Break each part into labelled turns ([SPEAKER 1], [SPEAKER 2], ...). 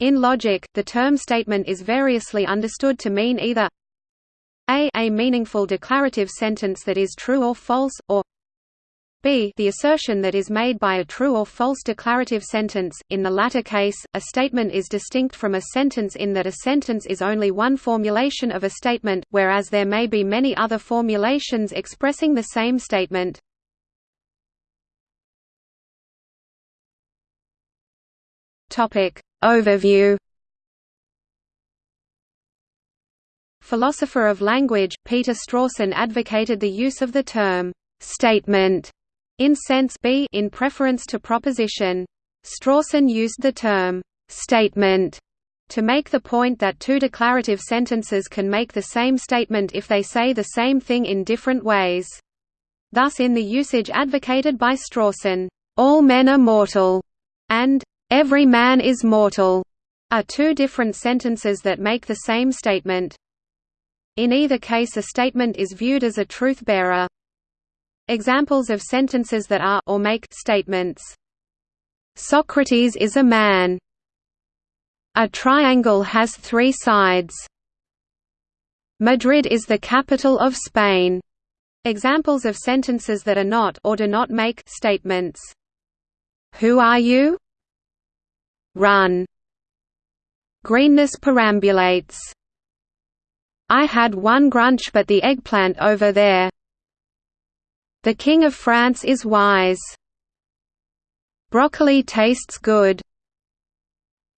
[SPEAKER 1] In logic, the term statement is variously understood to mean either a a meaningful declarative sentence that is true or false, or b the assertion that is made by a true or false declarative sentence. In the latter case, a statement is distinct from a sentence in that a sentence is only one formulation of a statement, whereas there may be many other formulations expressing the same statement. Topic Overview Philosopher of language, Peter Strawson advocated the use of the term «statement» in sense B in preference to proposition. Strawson used the term «statement» to make the point that two declarative sentences can make the same statement if they say the same thing in different ways. Thus in the usage advocated by Strawson, "'all men are mortal' and "'Every man is mortal' are two different sentences that make the same statement. In either case a statement is viewed as a truth-bearer. Examples of sentences that are or make statements. Socrates is a man. A triangle has three sides. Madrid is the capital of Spain. Examples of sentences that are not or do not make statements. Who are you? Run. Greenness perambulates. I had one grunch but the eggplant over there. The King of France is wise. Broccoli tastes good.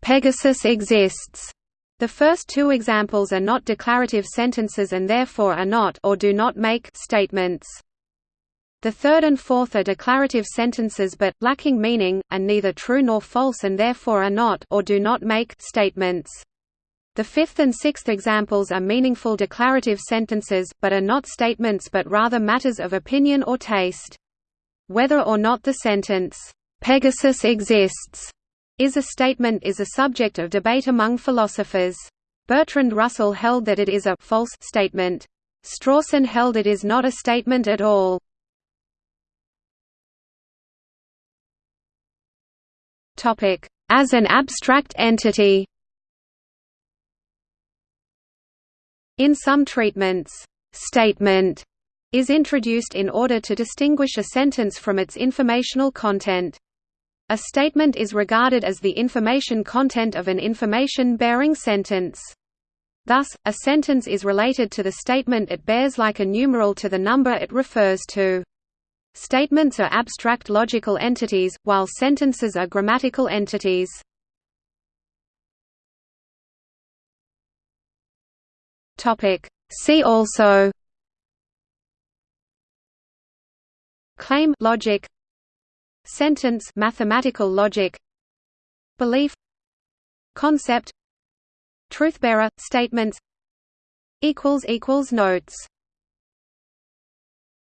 [SPEAKER 1] Pegasus exists. The first two examples are not declarative sentences and therefore are not or do not make statements. The third and fourth are declarative sentences but, lacking meaning, and neither true nor false and therefore are not or do not make statements. The fifth and sixth examples are meaningful declarative sentences, but are not statements but rather matters of opinion or taste. Whether or not the sentence, "'Pegasus exists' is a statement is a subject of debate among philosophers. Bertrand Russell held that it is a false statement. Strawson held it is not a statement at all. As an abstract entity In some treatments, «statement» is introduced in order to distinguish a sentence from its informational content. A statement is regarded as the information content of an information-bearing sentence. Thus, a sentence is related to the statement it bears like a numeral to the number it refers to. Statements are abstract logical entities, while sentences are grammatical entities. See also. Claim logic. Sentence mathematical logic. Belief. Concept. Truthbearer statements. Equals equals notes